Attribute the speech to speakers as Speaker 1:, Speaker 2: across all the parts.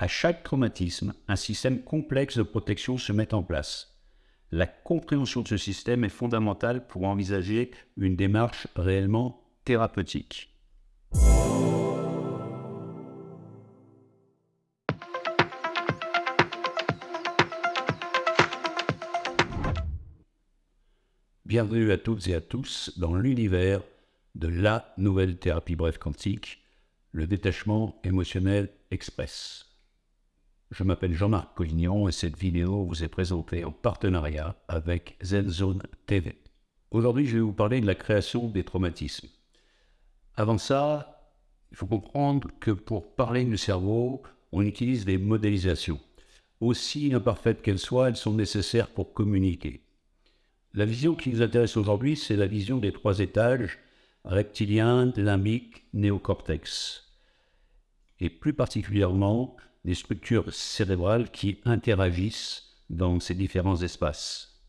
Speaker 1: À chaque traumatisme, un système complexe de protection se met en place. La compréhension de ce système est fondamentale pour envisager une démarche réellement thérapeutique. Bienvenue à toutes et à tous dans l'univers de la nouvelle thérapie brève quantique, le détachement émotionnel express. Je m'appelle Jean-Marc Collignon et cette vidéo vous est présentée en partenariat avec ZenZone TV. Aujourd'hui, je vais vous parler de la création des traumatismes. Avant ça, il faut comprendre que pour parler du cerveau, on utilise des modélisations. Aussi imparfaites qu'elles soient, elles sont nécessaires pour communiquer. La vision qui nous intéresse aujourd'hui, c'est la vision des trois étages, reptilien, limbique, néocortex. Et plus particulièrement, des structures cérébrales qui interagissent dans ces différents espaces.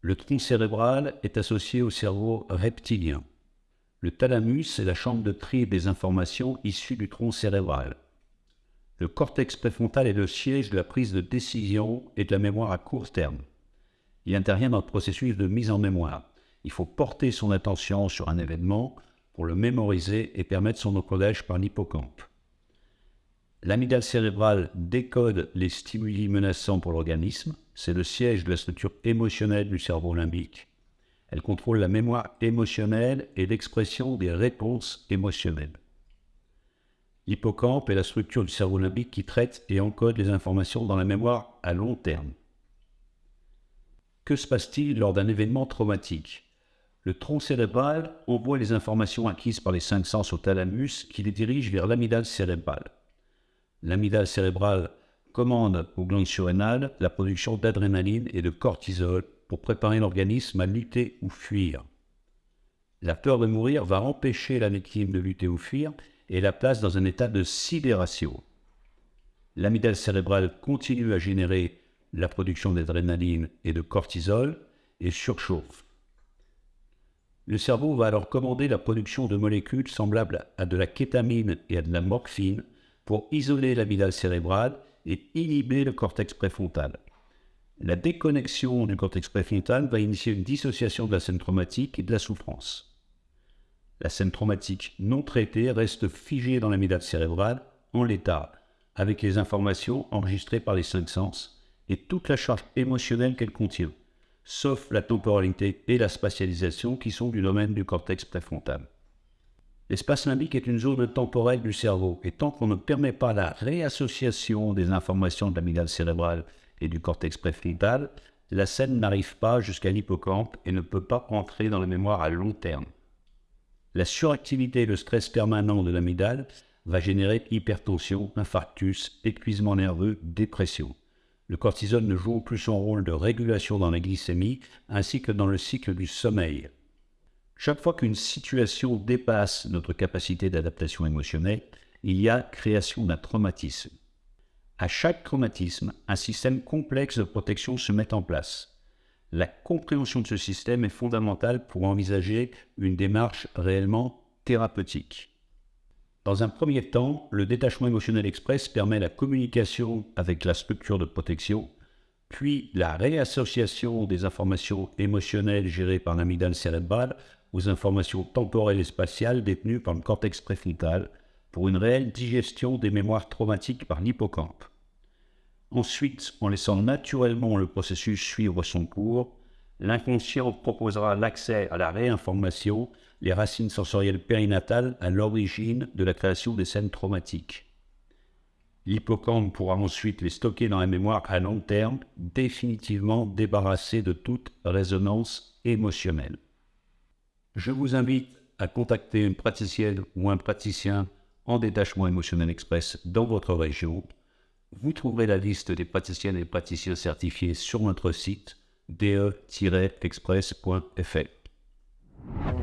Speaker 1: Le tronc cérébral est associé au cerveau reptilien. Le thalamus est la chambre de tri des informations issues du tronc cérébral. Le cortex préfrontal est le siège de la prise de décision et de la mémoire à court terme. Il intervient dans le processus de mise en mémoire. Il faut porter son attention sur un événement pour le mémoriser et permettre son encodage par l'hippocampe. L'amygdale cérébrale décode les stimuli menaçants pour l'organisme. C'est le siège de la structure émotionnelle du cerveau limbique. Elle contrôle la mémoire émotionnelle et l'expression des réponses émotionnelles. L'hippocampe est la structure du cerveau limbique qui traite et encode les informations dans la mémoire à long terme. Que se passe-t-il lors d'un événement traumatique? Le tronc cérébral envoie les informations acquises par les cinq sens au thalamus qui les dirige vers l'amygdale cérébrale l'amygdale cérébrale commande aux glandes surrénales la production d'adrénaline et de cortisol pour préparer l'organisme à lutter ou fuir. La peur de mourir va empêcher la victime de lutter ou fuir et la place dans un état de sidération. L'amygdale cérébrale continue à générer la production d'adrénaline et de cortisol et surchauffe. Le cerveau va alors commander la production de molécules semblables à de la kétamine et à de la morphine pour isoler l'amygdale cérébrale et inhiber le cortex préfrontal. La déconnexion du cortex préfrontal va initier une dissociation de la scène traumatique et de la souffrance. La scène traumatique non traitée reste figée dans l'amygdale cérébrale en l'état, avec les informations enregistrées par les cinq sens et toute la charge émotionnelle qu'elle contient, sauf la temporalité et la spatialisation qui sont du domaine du cortex préfrontal. L'espace limbique est une zone temporelle du cerveau, et tant qu'on ne permet pas la réassociation des informations de l'amygdale cérébrale et du cortex préfrontal, la scène n'arrive pas jusqu'à l'hippocampe et ne peut pas entrer dans la mémoire à long terme. La suractivité et le stress permanent de l'amygdale va générer hypertension, infarctus, épuisement nerveux, dépression. Le cortisol ne joue plus son rôle de régulation dans la glycémie ainsi que dans le cycle du sommeil. Chaque fois qu'une situation dépasse notre capacité d'adaptation émotionnelle, il y a création d'un traumatisme. À chaque traumatisme, un système complexe de protection se met en place. La compréhension de ce système est fondamentale pour envisager une démarche réellement thérapeutique. Dans un premier temps, le détachement émotionnel express permet la communication avec la structure de protection, puis la réassociation des informations émotionnelles gérées par l'amygdale cérébrale aux informations temporelles et spatiales détenues par le cortex préfrontal pour une réelle digestion des mémoires traumatiques par l'hippocampe. Ensuite, en laissant naturellement le processus suivre son cours, l'inconscient proposera l'accès à la réinformation, les racines sensorielles périnatales à l'origine de la création des scènes traumatiques. L'hippocampe pourra ensuite les stocker dans la mémoire à long terme, définitivement débarrassé de toute résonance émotionnelle. Je vous invite à contacter une praticienne ou un praticien en détachement émotionnel express dans votre région. Vous trouverez la liste des praticiennes et praticiens certifiés sur notre site de-express.fr.